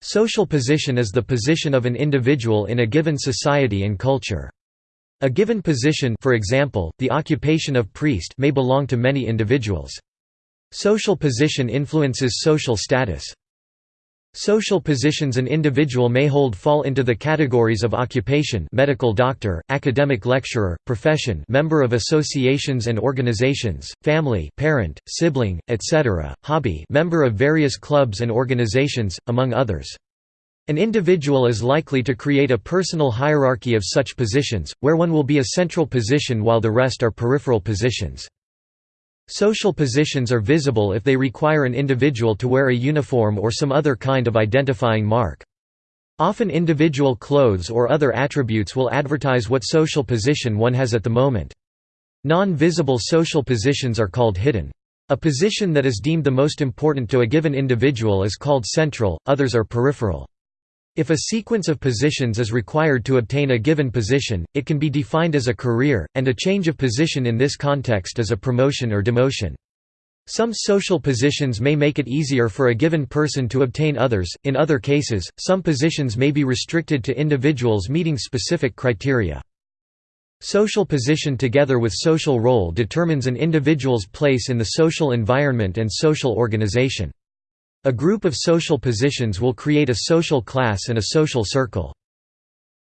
Social position is the position of an individual in a given society and culture. A given position for example, the occupation of priest may belong to many individuals. Social position influences social status. Social positions an individual may hold fall into the categories of occupation medical doctor, academic lecturer, profession member of associations and organizations, family parent, sibling, etc., hobby member of various clubs and organizations, among others. An individual is likely to create a personal hierarchy of such positions, where one will be a central position while the rest are peripheral positions. Social positions are visible if they require an individual to wear a uniform or some other kind of identifying mark. Often individual clothes or other attributes will advertise what social position one has at the moment. Non-visible social positions are called hidden. A position that is deemed the most important to a given individual is called central, others are peripheral. If a sequence of positions is required to obtain a given position, it can be defined as a career, and a change of position in this context is a promotion or demotion. Some social positions may make it easier for a given person to obtain others, in other cases, some positions may be restricted to individuals meeting specific criteria. Social position together with social role determines an individual's place in the social environment and social organization. A group of social positions will create a social class and a social circle.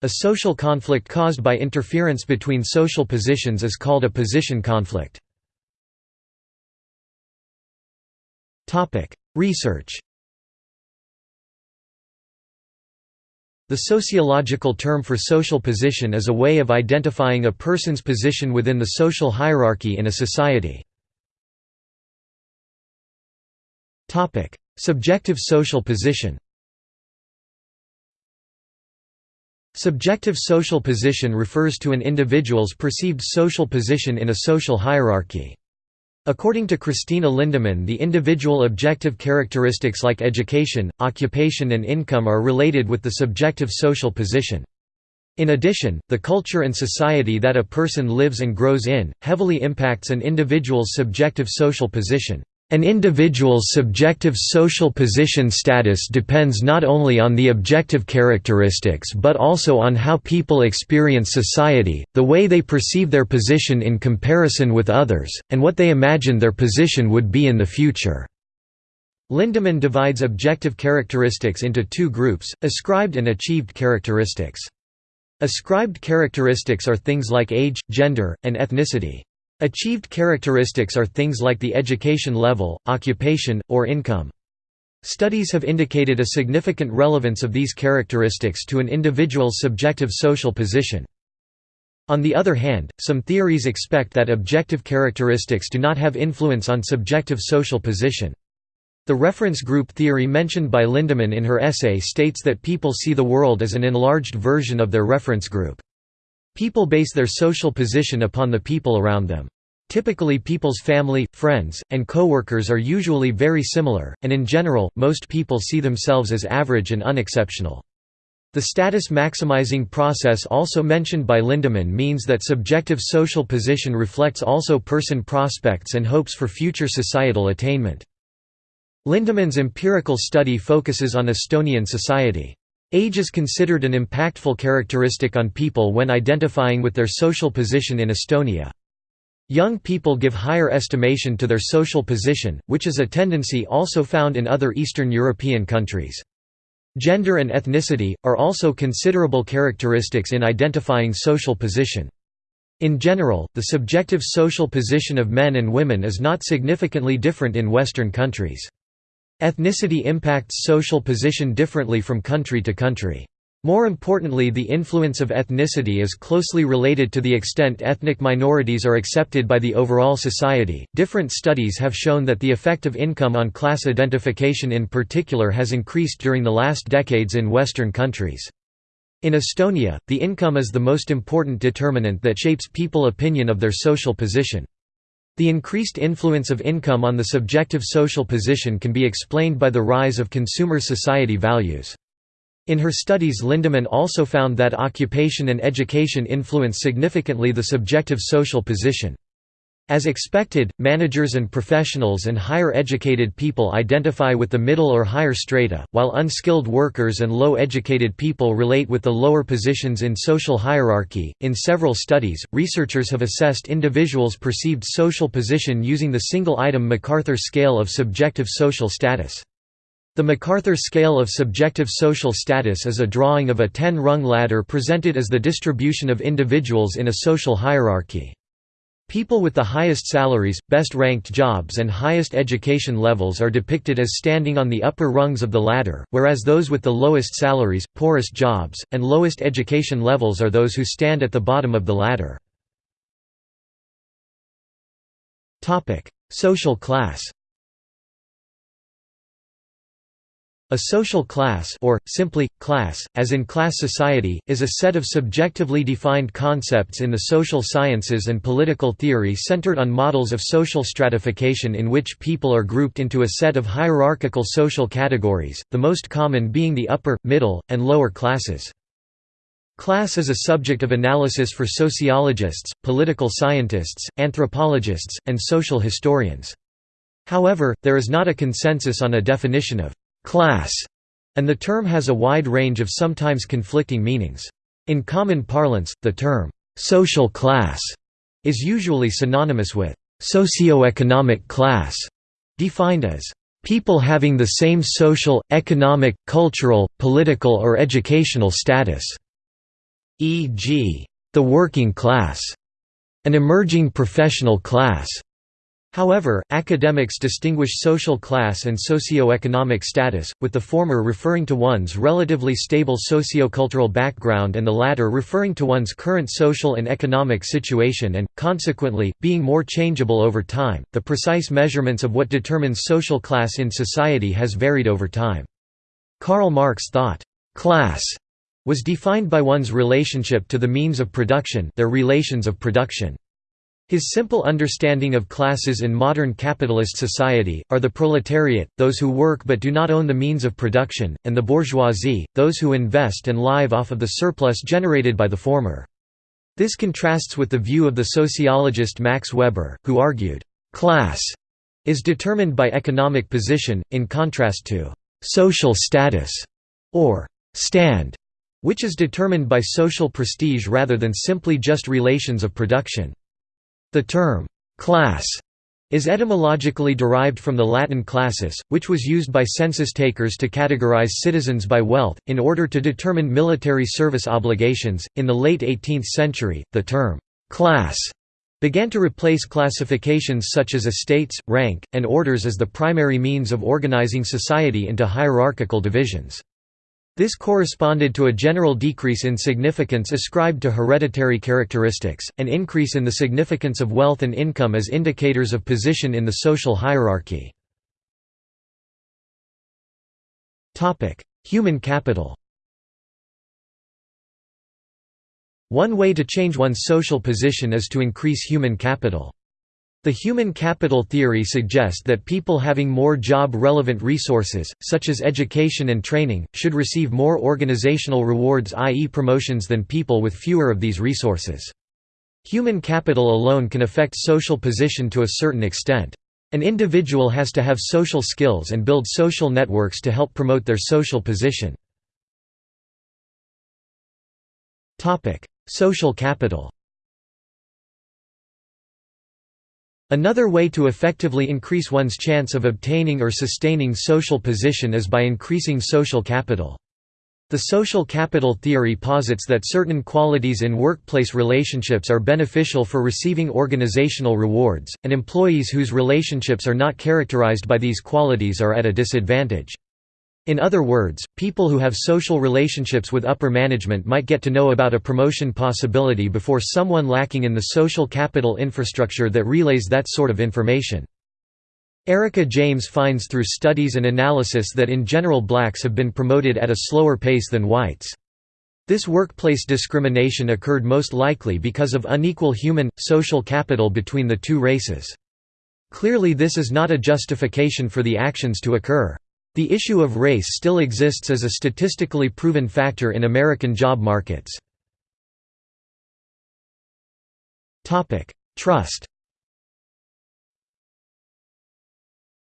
A social conflict caused by interference between social positions is called a position conflict. Research The sociological term for social position is a way of identifying a person's position within the social hierarchy in a society. Subjective social position Subjective social position refers to an individual's perceived social position in a social hierarchy. According to Kristina Lindemann the individual objective characteristics like education, occupation and income are related with the subjective social position. In addition, the culture and society that a person lives and grows in, heavily impacts an individual's subjective social position. An individual's subjective social position status depends not only on the objective characteristics but also on how people experience society, the way they perceive their position in comparison with others, and what they imagine their position would be in the future. Lindemann divides objective characteristics into two groups, ascribed and achieved characteristics. Ascribed characteristics are things like age, gender, and ethnicity. Achieved characteristics are things like the education level, occupation, or income. Studies have indicated a significant relevance of these characteristics to an individual's subjective social position. On the other hand, some theories expect that objective characteristics do not have influence on subjective social position. The reference group theory mentioned by Lindemann in her essay states that people see the world as an enlarged version of their reference group. People base their social position upon the people around them. Typically people's family, friends, and co-workers are usually very similar, and in general, most people see themselves as average and unexceptional. The status maximizing process also mentioned by Lindemann means that subjective social position reflects also person prospects and hopes for future societal attainment. Lindemann's empirical study focuses on Estonian society. Age is considered an impactful characteristic on people when identifying with their social position in Estonia. Young people give higher estimation to their social position, which is a tendency also found in other Eastern European countries. Gender and ethnicity, are also considerable characteristics in identifying social position. In general, the subjective social position of men and women is not significantly different in Western countries. Ethnicity impacts social position differently from country to country. More importantly the influence of ethnicity is closely related to the extent ethnic minorities are accepted by the overall society. Different studies have shown that the effect of income on class identification in particular has increased during the last decades in Western countries. In Estonia, the income is the most important determinant that shapes people opinion of their social position. The increased influence of income on the subjective social position can be explained by the rise of consumer society values. In her studies Lindemann also found that occupation and education influence significantly the subjective social position. As expected, managers and professionals and higher educated people identify with the middle or higher strata, while unskilled workers and low educated people relate with the lower positions in social hierarchy. In several studies, researchers have assessed individuals' perceived social position using the single item MacArthur scale of subjective social status. The MacArthur scale of subjective social status is a drawing of a 10-rung ladder presented as the distribution of individuals in a social hierarchy. People with the highest salaries, best-ranked jobs and highest education levels are depicted as standing on the upper rungs of the ladder, whereas those with the lowest salaries, poorest jobs, and lowest education levels are those who stand at the bottom of the ladder. Social class A social class or, simply, class, as in class society, is a set of subjectively defined concepts in the social sciences and political theory centered on models of social stratification in which people are grouped into a set of hierarchical social categories, the most common being the upper, middle, and lower classes. Class is a subject of analysis for sociologists, political scientists, anthropologists, and social historians. However, there is not a consensus on a definition of class, and the term has a wide range of sometimes conflicting meanings. In common parlance, the term social class is usually synonymous with socio-economic class, defined as people having the same social, economic, cultural, political or educational status, e.g., the working class, an emerging professional class, However, academics distinguish social class and socio-economic status, with the former referring to one's relatively stable sociocultural background and the latter referring to one's current social and economic situation and, consequently, being more changeable over time. The precise measurements of what determines social class in society has varied over time. Karl Marx thought, class was defined by one's relationship to the means of production their relations of production. His simple understanding of classes in modern capitalist society, are the proletariat, those who work but do not own the means of production, and the bourgeoisie, those who invest and live off of the surplus generated by the former. This contrasts with the view of the sociologist Max Weber, who argued, "...class is determined by economic position, in contrast to social status, or stand, which is determined by social prestige rather than simply just relations of production. The term, class, is etymologically derived from the Latin classis, which was used by census takers to categorize citizens by wealth, in order to determine military service obligations. In the late 18th century, the term, class, began to replace classifications such as estates, rank, and orders as the primary means of organizing society into hierarchical divisions. This corresponded to a general decrease in significance ascribed to hereditary characteristics, an increase in the significance of wealth and income as indicators of position in the social hierarchy. Human capital One way to change one's social position is to increase human capital. The human capital theory suggests that people having more job-relevant resources, such as education and training, should receive more organizational rewards i.e. promotions than people with fewer of these resources. Human capital alone can affect social position to a certain extent. An individual has to have social skills and build social networks to help promote their social position. Social capital Another way to effectively increase one's chance of obtaining or sustaining social position is by increasing social capital. The social capital theory posits that certain qualities in workplace relationships are beneficial for receiving organizational rewards, and employees whose relationships are not characterized by these qualities are at a disadvantage. In other words, people who have social relationships with upper management might get to know about a promotion possibility before someone lacking in the social capital infrastructure that relays that sort of information. Erika James finds through studies and analysis that in general blacks have been promoted at a slower pace than whites. This workplace discrimination occurred most likely because of unequal human, social capital between the two races. Clearly this is not a justification for the actions to occur. The issue of race still exists as a statistically proven factor in American job markets. Trust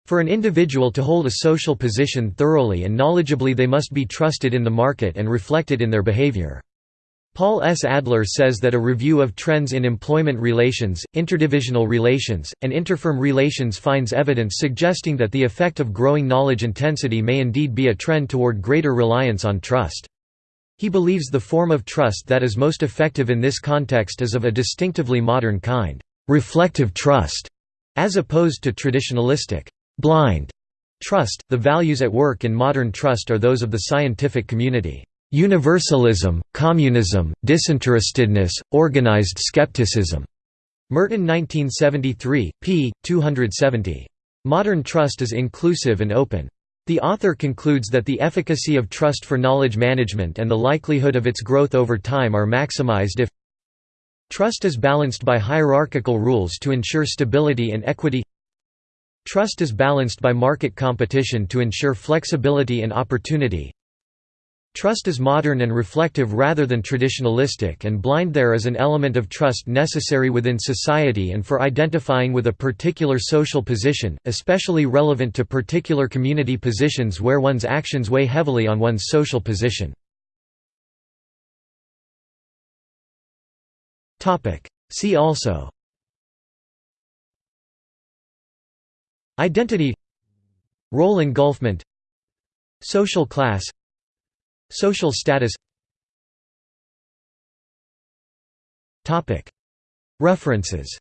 For an individual to hold a social position thoroughly and knowledgeably they must be trusted in the market and reflected in their behavior. Paul S. Adler says that a review of trends in employment relations, interdivisional relations, and interfirm relations finds evidence suggesting that the effect of growing knowledge intensity may indeed be a trend toward greater reliance on trust. He believes the form of trust that is most effective in this context is of a distinctively modern kind, reflective trust, as opposed to traditionalistic, blind trust. The values at work in modern trust are those of the scientific community. Universalism, communism, disinterestedness, organized skepticism. Merton 1973, p. 270. Modern trust is inclusive and open. The author concludes that the efficacy of trust for knowledge management and the likelihood of its growth over time are maximized if Trust is balanced by hierarchical rules to ensure stability and equity Trust is balanced by market competition to ensure flexibility and opportunity Trust is modern and reflective rather than traditionalistic and blind there is an element of trust necessary within society and for identifying with a particular social position, especially relevant to particular community positions where one's actions weigh heavily on one's social position. See also Identity Role engulfment Social class Social status. References